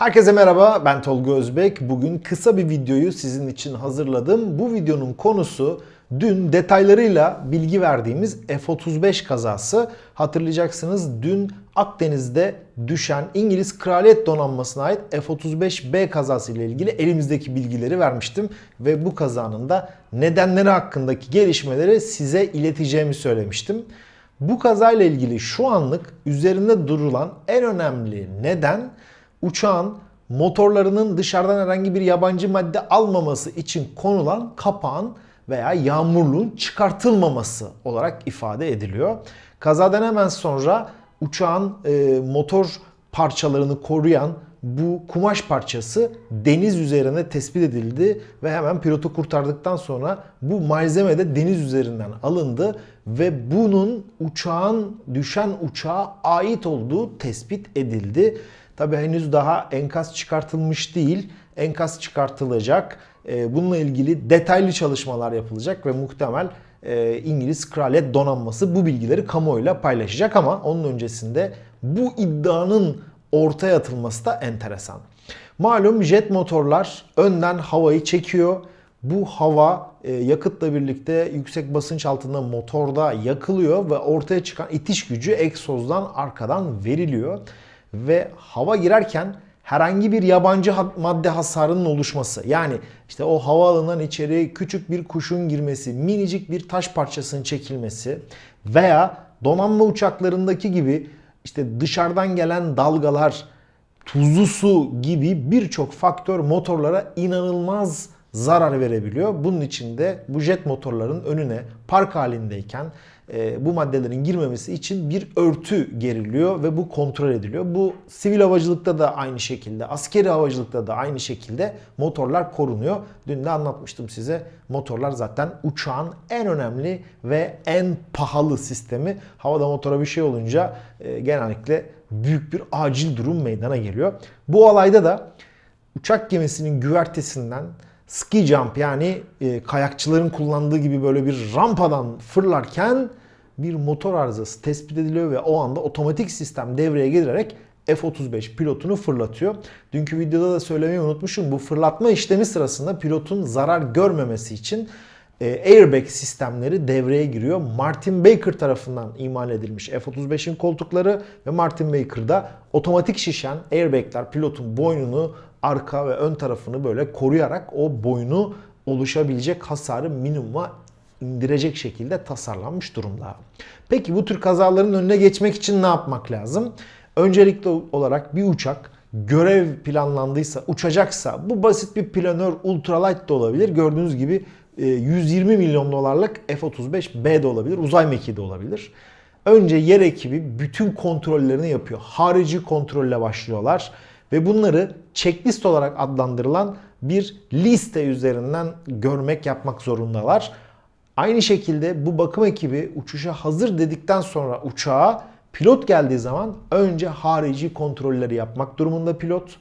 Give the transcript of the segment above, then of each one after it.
Herkese merhaba ben Tolga Özbek. Bugün kısa bir videoyu sizin için hazırladım. Bu videonun konusu dün detaylarıyla bilgi verdiğimiz F-35 kazası. Hatırlayacaksınız dün Akdeniz'de düşen İngiliz Kraliyet Donanması'na ait F-35B kazası ile ilgili elimizdeki bilgileri vermiştim. Ve bu kazanın da nedenleri hakkındaki gelişmeleri size ileteceğimi söylemiştim. Bu kazayla ilgili şu anlık üzerinde durulan en önemli neden uçağın motorlarının dışarıdan herhangi bir yabancı madde almaması için konulan kapağın veya yağmurluğun çıkartılmaması olarak ifade ediliyor. Kazadan hemen sonra uçağın e, motor parçalarını koruyan bu kumaş parçası deniz üzerine tespit edildi ve hemen pilotu kurtardıktan sonra bu malzeme de deniz üzerinden alındı ve bunun uçağın düşen uçağa ait olduğu tespit edildi. Tabi henüz daha enkaz çıkartılmış değil. Enkaz çıkartılacak. Ee, bununla ilgili detaylı çalışmalar yapılacak ve muhtemel e, İngiliz Kraliyet Donanması bu bilgileri kamuoyuyla paylaşacak ama onun öncesinde bu iddianın ortaya atılması da enteresan. Malum jet motorlar önden havayı çekiyor. Bu hava e, yakıtla birlikte yüksek basınç altında motorda yakılıyor ve ortaya çıkan itiş gücü egzozdan arkadan veriliyor ve hava girerken herhangi bir yabancı madde hasarının oluşması. Yani işte o havaalanından içeri küçük bir kuşun girmesi, minicik bir taş parçasının çekilmesi veya donanma uçaklarındaki gibi işte dışarıdan gelen dalgalar, tuzlu su gibi birçok faktör motorlara inanılmaz zarar verebiliyor. Bunun için de bu jet motorların önüne park halindeyken e, bu maddelerin girmemesi için bir örtü geriliyor ve bu kontrol ediliyor. Bu sivil havacılıkta da aynı şekilde, askeri havacılıkta da aynı şekilde motorlar korunuyor. Dün de anlatmıştım size. Motorlar zaten uçağın en önemli ve en pahalı sistemi. Havada motora bir şey olunca e, genellikle büyük bir acil durum meydana geliyor. Bu olayda da uçak gemisinin güvertesinden ski jump yani e, kayakçıların kullandığı gibi böyle bir rampadan fırlarken bir motor arızası tespit ediliyor ve o anda otomatik sistem devreye girerek F-35 pilotunu fırlatıyor. Dünkü videoda da söylemeyi unutmuşum. Bu fırlatma işlemi sırasında pilotun zarar görmemesi için e, airbag sistemleri devreye giriyor. Martin Baker tarafından imal edilmiş F-35'in koltukları ve Martin Baker'da otomatik şişen airbagler pilotun boynunu arka ve ön tarafını böyle koruyarak o boynu oluşabilecek hasarı minimuma indirecek şekilde tasarlanmış durumda. Peki bu tür kazaların önüne geçmek için ne yapmak lazım? Öncelikli olarak bir uçak görev planlandıysa, uçacaksa bu basit bir planör ultralight da olabilir. Gördüğünüz gibi 120 e, milyon dolarlık F-35B de olabilir, uzay mekiği de olabilir. Önce yer ekibi bütün kontrollerini yapıyor. Harici kontrolle başlıyorlar ve bunları checklist olarak adlandırılan bir liste üzerinden görmek yapmak zorundalar. Aynı şekilde bu bakım ekibi uçuşa hazır dedikten sonra uçağa pilot geldiği zaman önce harici kontrolleri yapmak durumunda pilot.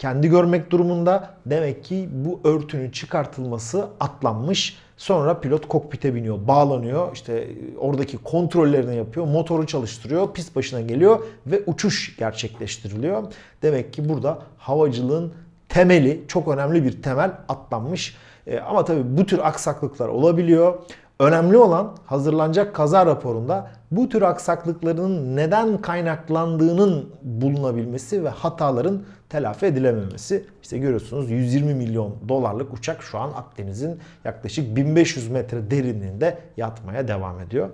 Kendi görmek durumunda demek ki bu örtünün çıkartılması atlanmış. Sonra pilot kokpite biniyor, bağlanıyor. işte oradaki kontrollerini yapıyor, motoru çalıştırıyor, pist başına geliyor ve uçuş gerçekleştiriliyor. Demek ki burada havacılığın temeli, çok önemli bir temel atlanmış. E, ama tabii bu tür aksaklıklar olabiliyor. Önemli olan hazırlanacak kaza raporunda bu tür aksaklıkların neden kaynaklandığının bulunabilmesi ve hataların telafi edilememesi. İşte görüyorsunuz 120 milyon dolarlık uçak şu an Akdeniz'in yaklaşık 1500 metre derinliğinde yatmaya devam ediyor.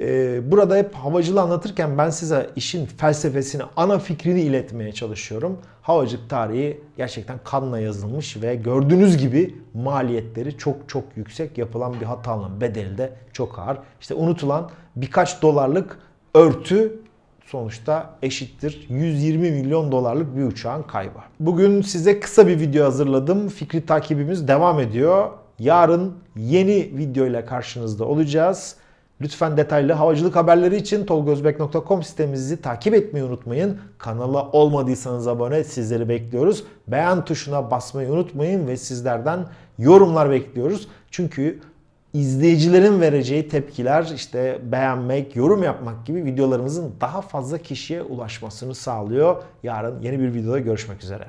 Ee, burada hep havacılığı anlatırken ben size işin felsefesini, ana fikrini iletmeye çalışıyorum. Havacılık tarihi gerçekten kanla yazılmış ve gördüğünüz gibi maliyetleri çok çok yüksek. Yapılan bir hatanın bedeli de çok ağır. İşte unutulan birkaç dolarlık örtü sonuçta eşittir 120 milyon dolarlık bir uçağın kaybı. Bugün size kısa bir video hazırladım. Fikri takibimiz devam ediyor. Yarın yeni video ile karşınızda olacağız. Lütfen detaylı havacılık haberleri için tolgozbek.com sitemizi takip etmeyi unutmayın. Kanala olmadıysanız abone sizleri bekliyoruz. Beğen tuşuna basmayı unutmayın ve sizlerden yorumlar bekliyoruz. Çünkü izleyicilerin vereceği tepkiler işte beğenmek, yorum yapmak gibi videolarımızın daha fazla kişiye ulaşmasını sağlıyor. Yarın yeni bir videoda görüşmek üzere.